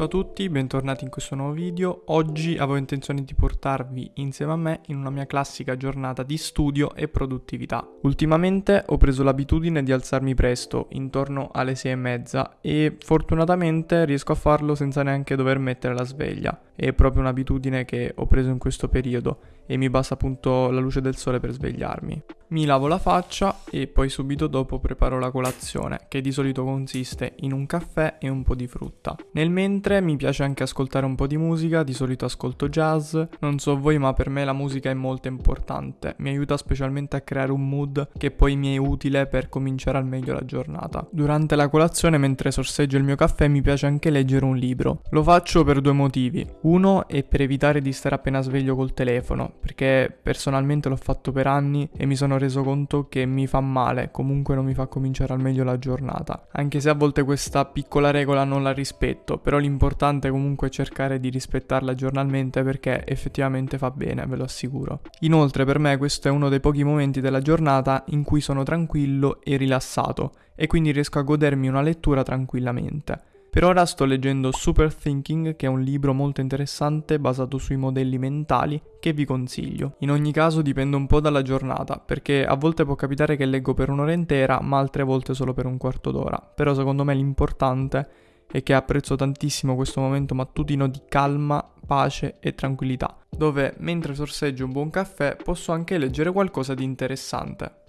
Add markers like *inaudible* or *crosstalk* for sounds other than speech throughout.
Ciao a tutti, bentornati in questo nuovo video. Oggi avevo intenzione di portarvi insieme a me in una mia classica giornata di studio e produttività. Ultimamente ho preso l'abitudine di alzarmi presto, intorno alle 6 e mezza, e fortunatamente riesco a farlo senza neanche dover mettere la sveglia. È proprio un'abitudine che ho preso in questo periodo e mi basta appunto la luce del sole per svegliarmi. Mi lavo la faccia e poi subito dopo preparo la colazione, che di solito consiste in un caffè e un po' di frutta. Nel mentre mi piace anche ascoltare un po' di musica, di solito ascolto jazz. Non so voi, ma per me la musica è molto importante. Mi aiuta specialmente a creare un mood che poi mi è utile per cominciare al meglio la giornata. Durante la colazione, mentre sorseggio il mio caffè, mi piace anche leggere un libro. Lo faccio per due motivi. Uno è per evitare di stare appena sveglio col telefono, perché personalmente l'ho fatto per anni e mi sono reso conto che mi fa male, comunque non mi fa cominciare al meglio la giornata. Anche se a volte questa piccola regola non la rispetto, però l'importante comunque è cercare di rispettarla giornalmente perché effettivamente fa bene, ve lo assicuro. Inoltre per me questo è uno dei pochi momenti della giornata in cui sono tranquillo e rilassato e quindi riesco a godermi una lettura tranquillamente. Per ora sto leggendo Super Thinking, che è un libro molto interessante basato sui modelli mentali che vi consiglio. In ogni caso dipende un po' dalla giornata, perché a volte può capitare che leggo per un'ora intera, ma altre volte solo per un quarto d'ora. Però secondo me l'importante è che apprezzo tantissimo questo momento mattutino di calma, pace e tranquillità, dove mentre sorseggio un buon caffè posso anche leggere qualcosa di interessante.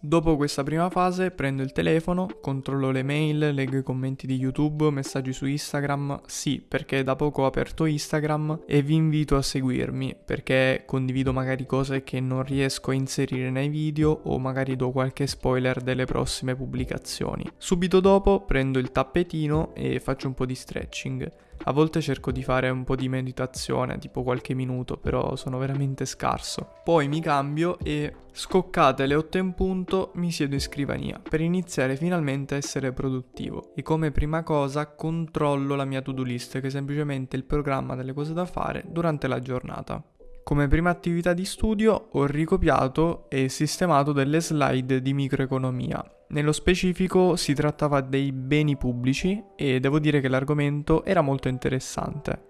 Dopo questa prima fase prendo il telefono, controllo le mail, leggo i commenti di YouTube, messaggi su Instagram, sì perché da poco ho aperto Instagram e vi invito a seguirmi perché condivido magari cose che non riesco a inserire nei video o magari do qualche spoiler delle prossime pubblicazioni. Subito dopo prendo il tappetino e faccio un po' di stretching. A volte cerco di fare un po' di meditazione, tipo qualche minuto, però sono veramente scarso. Poi mi cambio e scoccate le 8 in punto mi siedo in scrivania per iniziare finalmente a essere produttivo. E come prima cosa controllo la mia to-do list, che è semplicemente il programma delle cose da fare durante la giornata. Come prima attività di studio ho ricopiato e sistemato delle slide di microeconomia. Nello specifico si trattava dei beni pubblici e devo dire che l'argomento era molto interessante.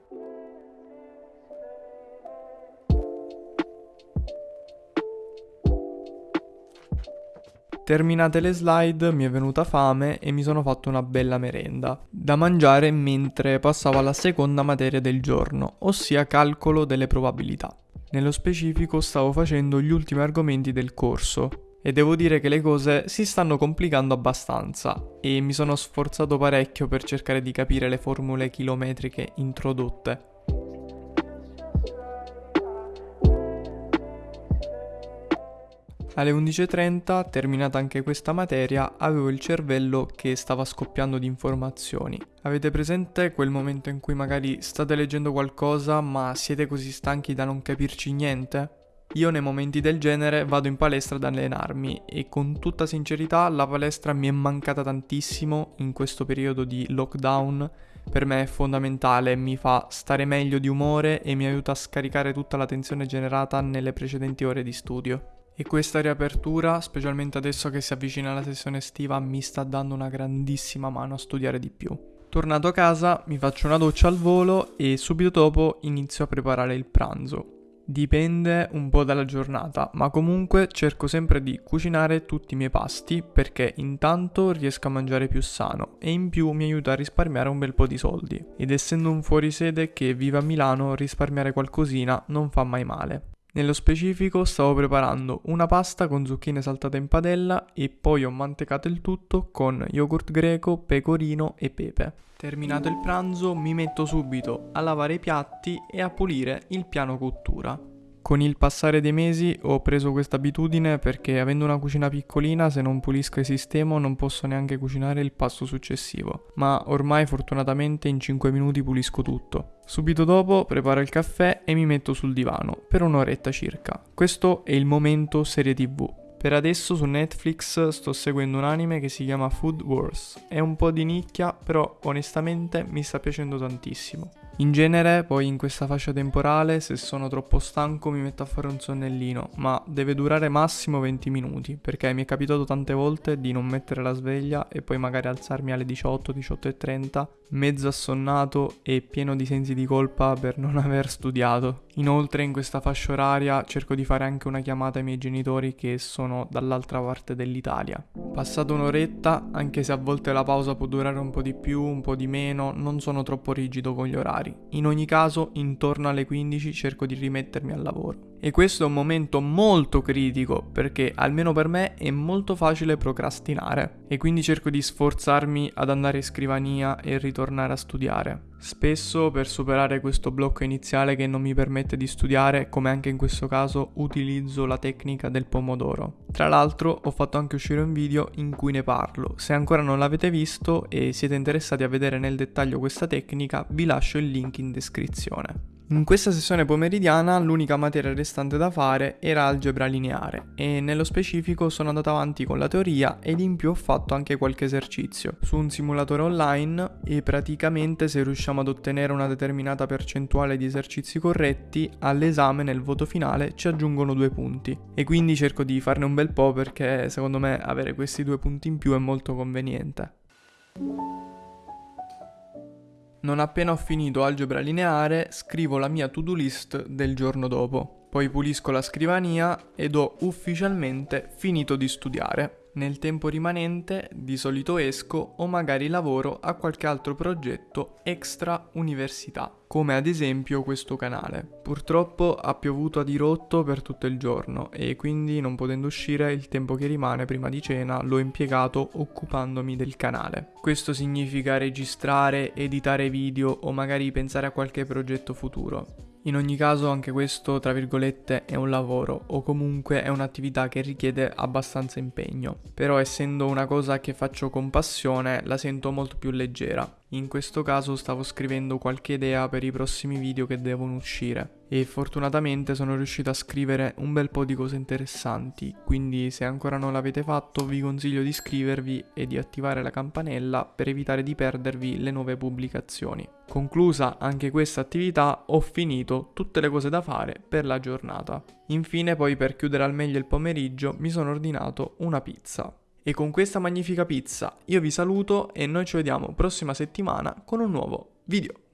Terminate le slide mi è venuta fame e mi sono fatto una bella merenda, da mangiare mentre passavo alla seconda materia del giorno, ossia calcolo delle probabilità. Nello specifico stavo facendo gli ultimi argomenti del corso e devo dire che le cose si stanno complicando abbastanza e mi sono sforzato parecchio per cercare di capire le formule chilometriche introdotte. Alle 11.30, terminata anche questa materia, avevo il cervello che stava scoppiando di informazioni. Avete presente quel momento in cui magari state leggendo qualcosa ma siete così stanchi da non capirci niente? Io nei momenti del genere vado in palestra ad allenarmi e con tutta sincerità la palestra mi è mancata tantissimo in questo periodo di lockdown. Per me è fondamentale, mi fa stare meglio di umore e mi aiuta a scaricare tutta la tensione generata nelle precedenti ore di studio. E questa riapertura, specialmente adesso che si avvicina la sessione estiva, mi sta dando una grandissima mano a studiare di più. Tornato a casa, mi faccio una doccia al volo e subito dopo inizio a preparare il pranzo. Dipende un po' dalla giornata, ma comunque cerco sempre di cucinare tutti i miei pasti perché intanto riesco a mangiare più sano e in più mi aiuta a risparmiare un bel po' di soldi. Ed essendo un fuorisede che vive a Milano, risparmiare qualcosina non fa mai male. Nello specifico stavo preparando una pasta con zucchine saltate in padella e poi ho mantecato il tutto con yogurt greco, pecorino e pepe. Terminato il pranzo mi metto subito a lavare i piatti e a pulire il piano cottura. Con il passare dei mesi ho preso questa abitudine perché avendo una cucina piccolina se non pulisco e sistemo non posso neanche cucinare il pasto successivo, ma ormai fortunatamente in 5 minuti pulisco tutto. Subito dopo preparo il caffè e mi metto sul divano per un'oretta circa. Questo è il momento serie tv. Per adesso su Netflix sto seguendo un anime che si chiama Food Wars. È un po' di nicchia, però onestamente mi sta piacendo tantissimo. In genere poi in questa fascia temporale se sono troppo stanco mi metto a fare un sonnellino, ma deve durare massimo 20 minuti, perché mi è capitato tante volte di non mettere la sveglia e poi magari alzarmi alle 18, 18 e 30, mezzo assonnato e pieno di sensi di colpa per non *laughs* aver studiato. Inoltre in questa fascia oraria cerco di fare anche una chiamata ai miei genitori che sono dall'altra parte dell'Italia. Passata un'oretta, anche se a volte la pausa può durare un po' di più, un po' di meno, non sono troppo rigido con gli orari. In ogni caso, intorno alle 15 cerco di rimettermi al lavoro. E questo è un momento molto critico perché almeno per me è molto facile procrastinare e quindi cerco di sforzarmi ad andare in scrivania e ritornare a studiare. Spesso per superare questo blocco iniziale che non mi permette di studiare, come anche in questo caso, utilizzo la tecnica del pomodoro. Tra l'altro ho fatto anche uscire un video in cui ne parlo. Se ancora non l'avete visto e siete interessati a vedere nel dettaglio questa tecnica, vi lascio il link in descrizione. In questa sessione pomeridiana l'unica materia restante da fare era algebra lineare e nello specifico sono andato avanti con la teoria ed in più ho fatto anche qualche esercizio su un simulatore online e praticamente se riusciamo ad ottenere una determinata percentuale di esercizi corretti all'esame nel voto finale ci aggiungono due punti e quindi cerco di farne un bel po' perché secondo me avere questi due punti in più è molto conveniente. Non appena ho finito algebra lineare, scrivo la mia to-do list del giorno dopo. Poi pulisco la scrivania ed ho ufficialmente finito di studiare. Nel tempo rimanente di solito esco o magari lavoro a qualche altro progetto extra università, come ad esempio questo canale. Purtroppo ha piovuto a dirotto per tutto il giorno e quindi non potendo uscire il tempo che rimane prima di cena l'ho impiegato occupandomi del canale. Questo significa registrare, editare video o magari pensare a qualche progetto futuro. In ogni caso anche questo, tra virgolette, è un lavoro o comunque è un'attività che richiede abbastanza impegno. Però essendo una cosa che faccio con passione, la sento molto più leggera. In questo caso stavo scrivendo qualche idea per i prossimi video che devono uscire e fortunatamente sono riuscito a scrivere un bel po' di cose interessanti, quindi se ancora non l'avete fatto vi consiglio di iscrivervi e di attivare la campanella per evitare di perdervi le nuove pubblicazioni. Conclusa anche questa attività ho finito tutte le cose da fare per la giornata. Infine poi per chiudere al meglio il pomeriggio mi sono ordinato una pizza. E con questa magnifica pizza io vi saluto e noi ci vediamo prossima settimana con un nuovo video.